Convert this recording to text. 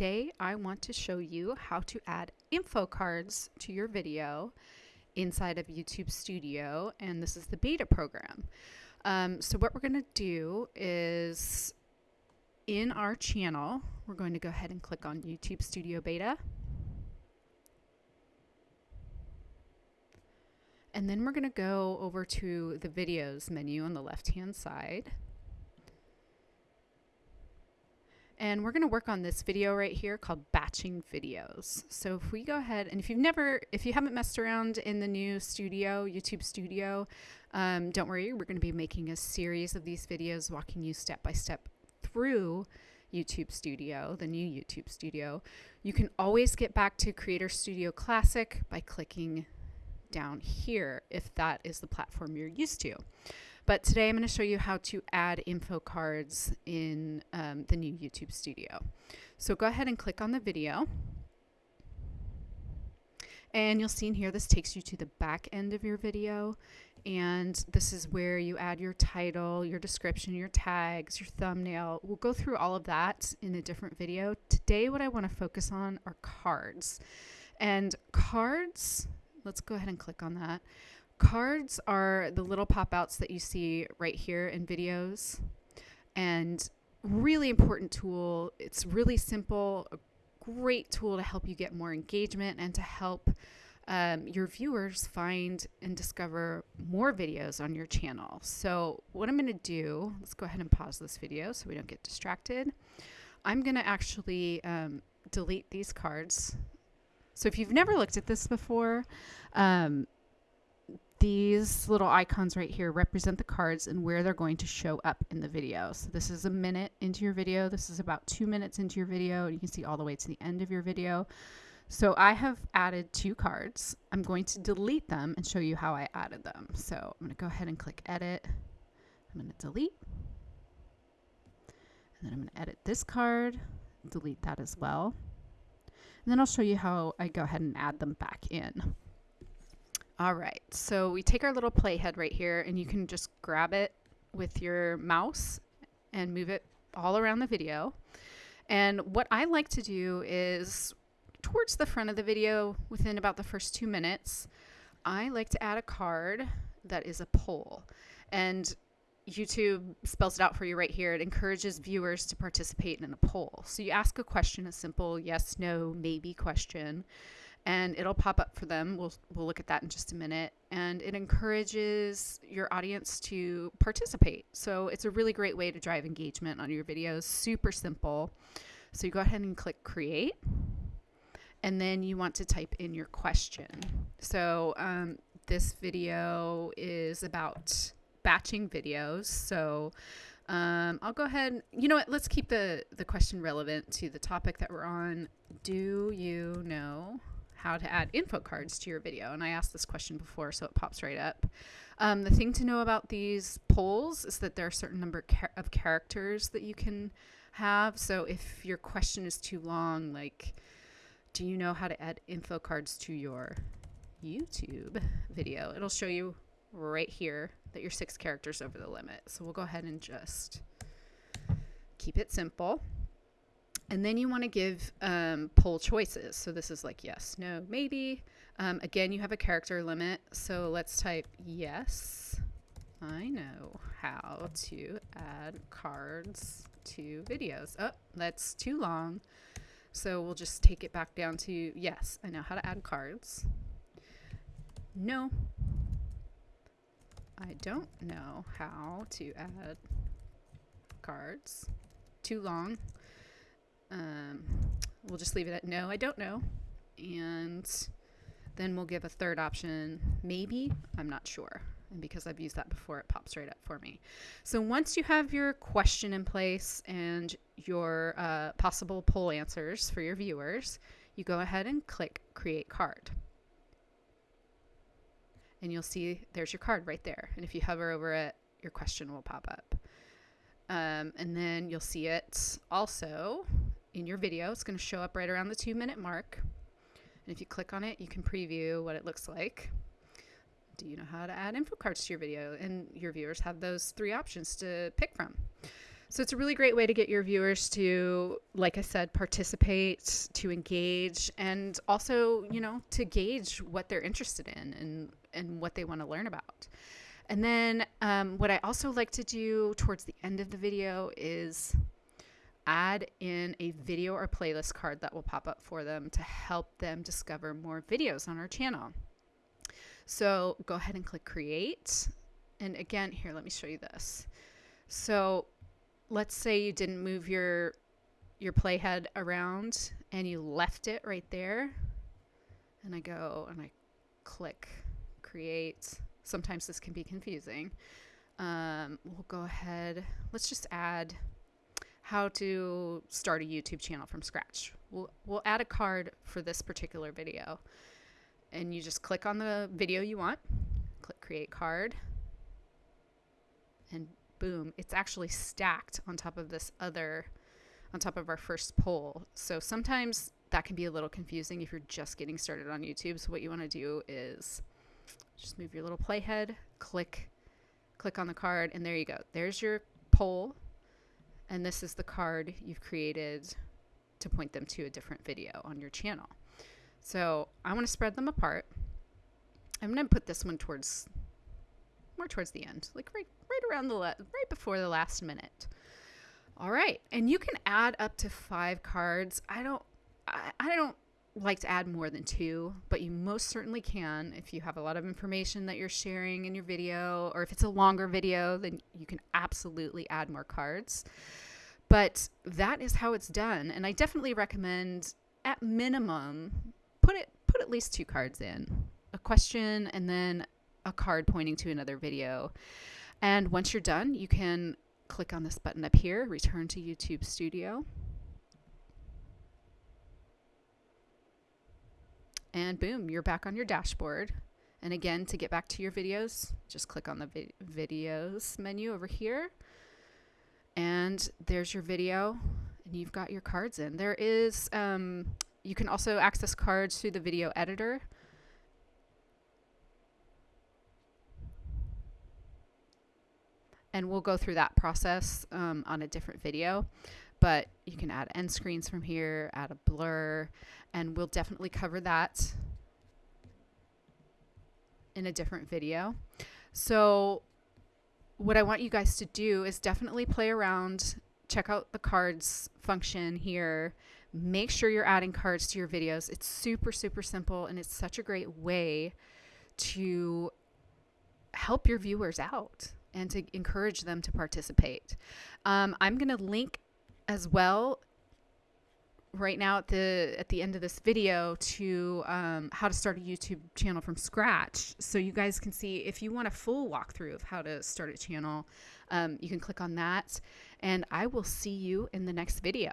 today I want to show you how to add info cards to your video inside of YouTube Studio, and this is the beta program. Um, so what we're going to do is in our channel, we're going to go ahead and click on YouTube Studio Beta. And then we're going to go over to the videos menu on the left hand side. And we're going to work on this video right here called batching videos. So if we go ahead and if you've never, if you haven't messed around in the new studio, YouTube studio, um, don't worry, we're going to be making a series of these videos walking you step by step through YouTube Studio, the new YouTube Studio. You can always get back to Creator Studio Classic by clicking down here if that is the platform you're used to. But today I'm going to show you how to add info cards in um, the new YouTube Studio. So go ahead and click on the video. And you'll see in here, this takes you to the back end of your video. And this is where you add your title, your description, your tags, your thumbnail. We'll go through all of that in a different video. Today, what I want to focus on are cards. And cards, let's go ahead and click on that. Cards are the little pop outs that you see right here in videos and really important tool. It's really simple, a great tool to help you get more engagement and to help um, your viewers find and discover more videos on your channel. So what I'm going to do, let's go ahead and pause this video so we don't get distracted. I'm going to actually um, delete these cards. So if you've never looked at this before, um, these little icons right here represent the cards and where they're going to show up in the video. So this is a minute into your video. This is about two minutes into your video. And you can see all the way to the end of your video. So I have added two cards. I'm going to delete them and show you how I added them. So I'm going to go ahead and click edit. I'm going to delete. And then I'm going to edit this card, delete that as well. And then I'll show you how I go ahead and add them back in. All right, so we take our little playhead right here and you can just grab it with your mouse and move it all around the video. And what I like to do is towards the front of the video, within about the first two minutes, I like to add a card that is a poll. And YouTube spells it out for you right here. It encourages viewers to participate in a poll. So you ask a question, a simple yes, no, maybe question and it'll pop up for them. We'll, we'll look at that in just a minute. And it encourages your audience to participate. So it's a really great way to drive engagement on your videos. Super simple. So you go ahead and click create. And then you want to type in your question. So um, this video is about batching videos. So um, I'll go ahead. You know what? Let's keep the, the question relevant to the topic that we're on. Do you know how to add info cards to your video. And I asked this question before, so it pops right up. Um, the thing to know about these polls is that there are a certain number of characters that you can have. So if your question is too long, like, do you know how to add info cards to your YouTube video? It'll show you right here that you're six characters over the limit. So we'll go ahead and just keep it simple. And then you want to give um, poll choices. So this is like yes, no, maybe. Um, again, you have a character limit. So let's type yes. I know how to add cards to videos. Oh, that's too long. So we'll just take it back down to yes, I know how to add cards. No, I don't know how to add cards. Too long. Um, we'll just leave it at no, I don't know. And then we'll give a third option, maybe, I'm not sure. And because I've used that before, it pops right up for me. So once you have your question in place and your uh, possible poll answers for your viewers, you go ahead and click Create Card. And you'll see there's your card right there. And if you hover over it, your question will pop up. Um, and then you'll see it also in your video. It's going to show up right around the two minute mark. And if you click on it, you can preview what it looks like. Do you know how to add info cards to your video? And your viewers have those three options to pick from. So it's a really great way to get your viewers to, like I said, participate, to engage, and also, you know, to gauge what they're interested in and, and what they want to learn about. And then um, what I also like to do towards the end of the video is add in a video or playlist card that will pop up for them to help them discover more videos on our channel. So go ahead and click create. And again, here, let me show you this. So let's say you didn't move your your playhead around and you left it right there. And I go and I click create. Sometimes this can be confusing. Um, we'll go ahead. Let's just add how to start a YouTube channel from scratch. We'll, we'll add a card for this particular video. And you just click on the video you want, click create card, and boom, it's actually stacked on top of this other, on top of our first poll. So sometimes that can be a little confusing if you're just getting started on YouTube. So what you want to do is just move your little playhead, click, click on the card, and there you go. There's your poll and this is the card you've created to point them to a different video on your channel. So I want to spread them apart. I'm going to put this one towards more towards the end, like right right around the right before the last minute. All right, and you can add up to five cards. I don't I, I don't like to add more than two, but you most certainly can if you have a lot of information that you're sharing in your video, or if it's a longer video, then you can absolutely add more cards. But that is how it's done, and I definitely recommend, at minimum, put it put at least two cards in, a question, and then a card pointing to another video. And once you're done, you can click on this button up here, return to YouTube Studio. And boom, you're back on your dashboard. And again, to get back to your videos, just click on the vi videos menu over here. And there's your video and you've got your cards in. There is, um, you can also access cards through the video editor. And we'll go through that process um, on a different video but you can add end screens from here, add a blur, and we'll definitely cover that in a different video. So what I want you guys to do is definitely play around, check out the cards function here, make sure you're adding cards to your videos. It's super, super simple, and it's such a great way to help your viewers out and to encourage them to participate. Um, I'm going to link as well right now at the at the end of this video to um, how to start a YouTube channel from scratch. So you guys can see if you want a full walkthrough of how to start a channel, um, you can click on that. And I will see you in the next video.